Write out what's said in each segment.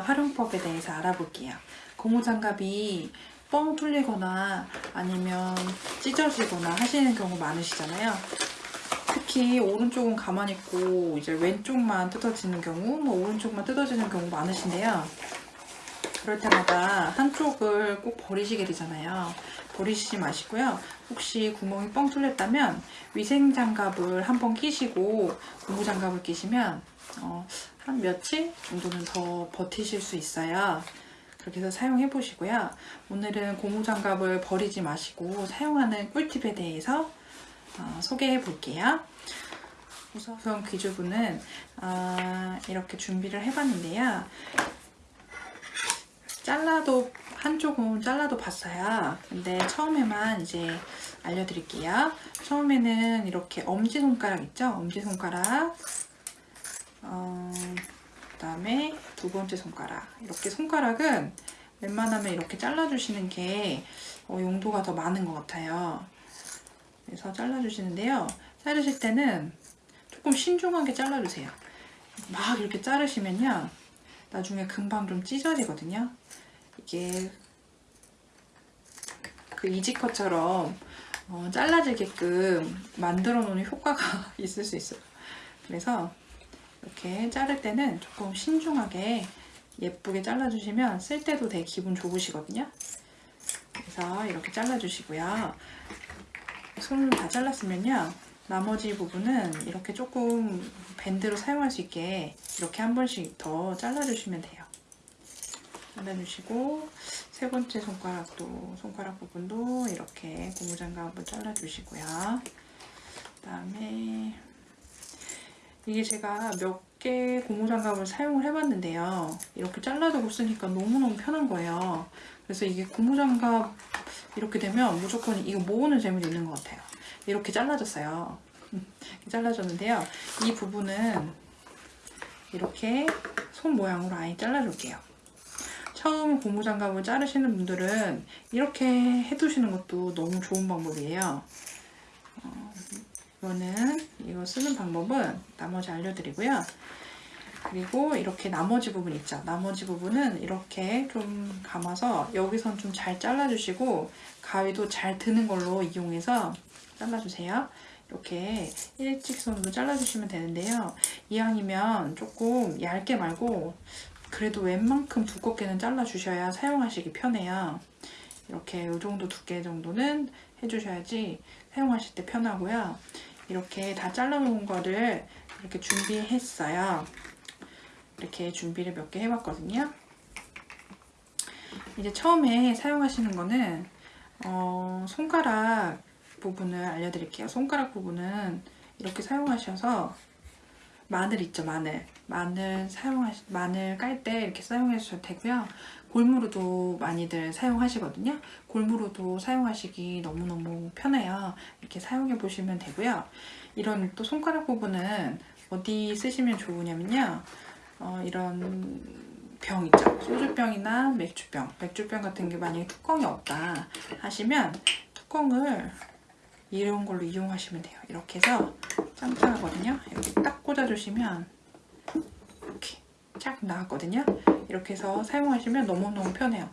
활용법에 대해서 알아볼게요. 고무장갑이 뻥 뚫리거나 아니면 찢어지거나 하시는 경우 많으시잖아요. 특히 오른쪽은 가만히 있고 이제 왼쪽만 뜯어지는 경우, 뭐 오른쪽만 뜯어지는 경우 많으신데요. 그럴 때마다 한쪽을 꼭 버리시게 되잖아요. 버리시지 마시고요. 혹시 구멍이 뻥 뚫렸다면 위생장갑을 한번 끼시고 고무장갑을 끼시면 어, 한 며칠 정도는 더 버티실 수 있어요. 그렇게 해서 사용해 보시고요. 오늘은 고무장갑을 버리지 마시고 사용하는 꿀팁에 대해서 어, 소개해 볼게요. 우선 귀주부는 어, 이렇게 준비를 해봤는데요. 잘라도 한쪽은 잘라도 봤어요. 근데 처음에만 이제 알려드릴게요. 처음에는 이렇게 엄지손가락 있죠? 엄지손가락 어, 그 다음에 두 번째 손가락 이렇게 손가락은 웬만하면 이렇게 잘라주시는 게 어, 용도가 더 많은 것 같아요. 그래서 잘라주시는데요. 자르실 때는 조금 신중하게 잘라주세요. 막 이렇게 자르시면요. 나중에 금방 좀 찢어지거든요. 이게 그 이지컷처럼 어, 잘라지게끔 만들어 놓은 효과가 있을 수 있어요. 그래서 이렇게 자를 때는 조금 신중하게 예쁘게 잘라주시면 쓸 때도 되게 기분 좋으시거든요. 그래서 이렇게 잘라주시고요. 손을 다 잘랐으면요. 나머지 부분은 이렇게 조금 밴드로 사용할 수 있게 이렇게 한 번씩 더 잘라주시면 돼요. 잘라주시고 세 번째 손가락도 손가락 부분도 이렇게 고무장갑 한번 잘라주시고요. 그 다음에 이게 제가 몇 개 고무장갑을 사용을 해봤는데요. 이렇게 잘라두고 쓰니까 너무너무 편한 거예요. 그래서 이게 고무장갑 이렇게 되면 무조건 이거 모으는 재미도 있는 것 같아요. 이렇게 잘라졌어요. 잘라졌는데요. 이 부분은 이렇게 손 모양으로 아예 잘라줄게요. 처음 고무장갑을 자르시는 분들은 이렇게 해두시는 것도 너무 좋은 방법이에요. 어, 이거는 이거 쓰는 방법은 나머지 알려드리고요. 그리고 이렇게 나머지 부분 있죠. 나머지 부분은 이렇게 좀 감아서 여기선 좀 잘 잘라주시고 가위도 잘 드는 걸로 이용해서 잘라주세요. 이렇게 일직선으로 잘라주시면 되는데요. 이왕이면 조금 얇게 말고 그래도 웬만큼 두껍게는 잘라주셔야 사용하시기 편해요. 이렇게 이 정도 두께 정도는 해주셔야지 사용하실 때 편하고요. 이렇게 다 잘라놓은 거를 이렇게 준비했어요. 이렇게 준비를 몇 개 해봤거든요. 이제 처음에 사용하시는 거는 어, 손가락 부분을 알려드릴게요. 손가락 부분은 이렇게 사용하셔서 마늘 있죠 마늘. 마늘 사용하시 마늘 깔 때 이렇게 사용해 주셔도 되고요. 골무로도 많이들 사용하시거든요. 골무로도 사용하시기 너무너무 편해요. 이렇게 사용해 보시면 되고요. 이런 또 손가락 부분은 어디 쓰시면 좋으냐면요. 어, 이런 병 있죠. 소주병이나 맥주병. 맥주병 같은 게 만약에 뚜껑이 없다 하시면 뚜껑을 이런 걸로 이용하시면 돼요. 이렇게 해서 짱짱하거든요. 이렇게 딱 꽂아주시면 이렇게 쫙 나왔거든요. 이렇게 해서 사용하시면 너무너무 편해요.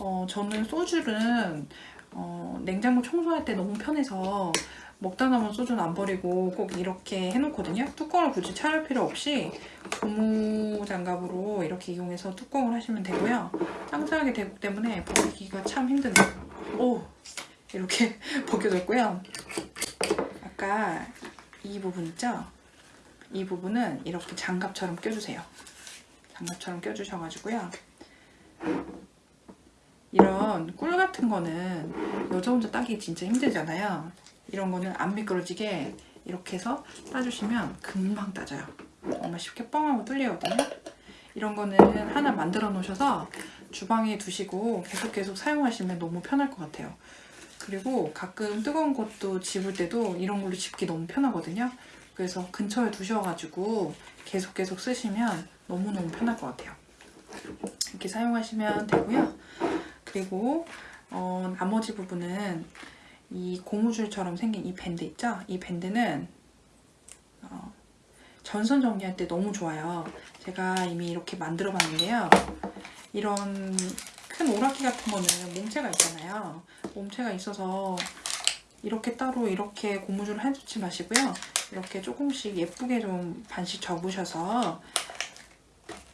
어, 저는 소주는 어, 냉장고 청소할 때 너무 편해서 먹다 남은 소주는 안 버리고 꼭 이렇게 해놓거든요. 뚜껑을 굳이 차릴 필요 없이 고무 장갑으로 이렇게 이용해서 뚜껑을 하시면 되고요. 짱짱하게 되기 때문에 버리기가 참 힘드네요 오! 이렇게 벗겨졌고요. 아까 이 부분 있죠? 이 부분은 이렇게 장갑처럼 껴주세요. 장갑처럼 껴주셔가지고요. 이런 꿀 같은 거는 여자 혼자 따기 진짜 힘들잖아요. 이런 거는 안 미끄러지게 이렇게 해서 따주시면 금방 따져요. 정말 쉽게 뻥하고 뚫리거든요. 이런 거는 하나 만들어 놓으셔서 주방에 두시고 계속 계속 사용하시면 너무 편할 것 같아요. 그리고 가끔 뜨거운 것도 집을 때도 이런 걸로 집기 너무 편하거든요. 그래서 근처에 두셔가지고 계속 계속 쓰시면 너무너무 편할 것 같아요. 이렇게 사용하시면 되고요. 그리고 어, 나머지 부분은 이 고무줄처럼 생긴 이 밴드 있죠? 이 밴드는 어, 전선 정리할 때 너무 좋아요. 제가 이미 이렇게 만들어 봤는데요. 이런 큰 오락기 같은 거는 몸체가 있잖아요. 몸체가 있어서 이렇게 따로 이렇게 고무줄을 해두지 마시고요. 이렇게 조금씩 예쁘게 좀 반씩 접으셔서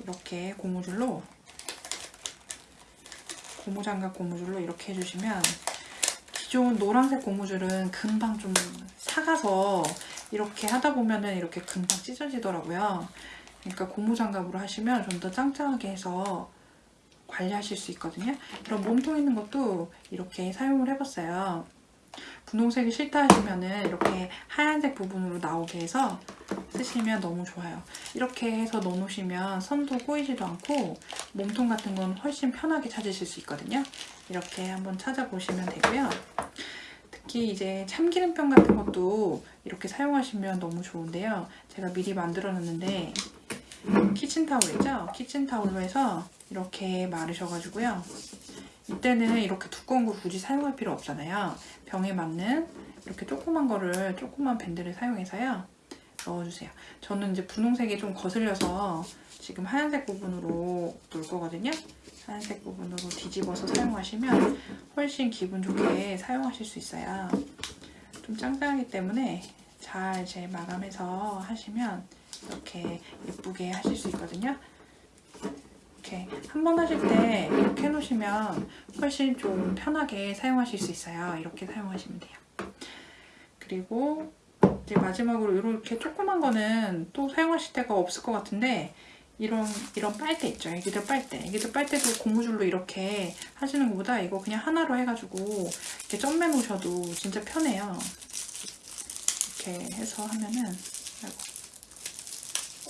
이렇게 고무줄로 고무장갑 고무줄로 이렇게 해주시면 기존 노란색 고무줄은 금방 좀 사가서 이렇게 하다 보면은 이렇게 금방 찢어지더라고요. 그러니까 고무장갑으로 하시면 좀 더 짱짱하게 해서 관리하실 수 있거든요. 이런 몸통 있는 것도 이렇게 사용을 해봤어요. 분홍색이 싫다 하시면 은 이렇게 하얀색 부분으로 나오게 해서 쓰시면 너무 좋아요. 이렇게 해서 넣어놓으시면 선도 꼬이지도 않고 몸통 같은 건 훨씬 편하게 찾으실 수 있거든요. 이렇게 한번 찾아보시면 되고요. 특히 이제 참기름병 같은 것도 이렇게 사용하시면 너무 좋은데요. 제가 미리 만들어 놨는데 키친타올이죠? 키친타올로 해서 이렇게 마르셔가지고요. 이때는 이렇게 두꺼운 거 굳이 사용할 필요 없잖아요. 병에 맞는 이렇게 조그만 거를 조그만 밴드를 사용해서요. 넣어주세요. 저는 이제 분홍색이 좀 거슬려서 지금 하얀색 부분으로 놓을 거거든요. 하얀색 부분으로 뒤집어서 사용하시면 훨씬 기분 좋게 사용하실 수 있어요. 좀 짱짱하기 때문에 잘 이제 마감해서 하시면 이렇게 예쁘게 하실 수 있거든요. 이렇게 한 번 하실 때 이렇게 해놓으시면 훨씬 좀 편하게 사용하실 수 있어요. 이렇게 사용하시면 돼요. 그리고 이제 마지막으로 이렇게 조그만 거는 또 사용하실 데가 없을 것 같은데 이런 이런 빨대 있죠. 애기들 빨대. 애기들 빨대도 고무줄로 이렇게 하시는 것보다 이거 그냥 하나로 해가지고 이렇게 점매 놓으셔도 진짜 편해요. 이렇게 해서 하면은 아이고.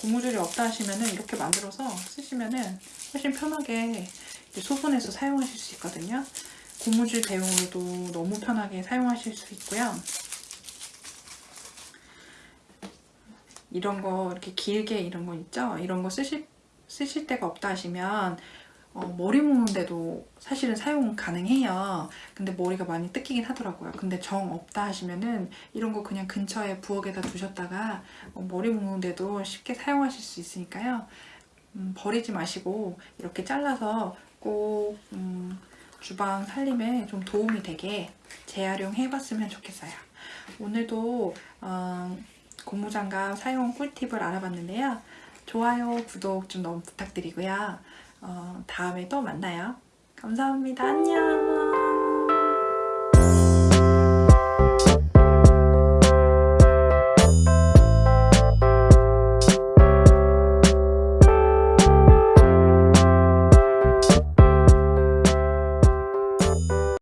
고무줄이 없다 하시면은 이렇게 만들어서 쓰시면은 훨씬 편하게 소분해서 사용하실 수 있거든요. 고무줄 대용으로도 너무 편하게 사용하실 수 있고요. 이런 거 이렇게 길게 이런 거 있죠? 이런 거 쓰실, 쓰실 데가 없다 하시면 어, 머리 묶는데도 사실은 사용 가능해요. 근데 머리가 많이 뜯기긴 하더라고요. 근데 정 없다 하시면은 이런 거 그냥 근처에 부엌에다 두셨다가 어, 머리 묶는데도 쉽게 사용하실 수 있으니까요. 음, 버리지 마시고 이렇게 잘라서 꼭 음, 주방 살림에 좀 도움이 되게 재활용해 봤으면 좋겠어요. 오늘도 어, 고무장갑 사용 꿀팁을 알아봤는데요. 좋아요, 구독 좀 너무 부탁드리고요. 어, 다음에 또 만나요. 감사합니다. 안녕.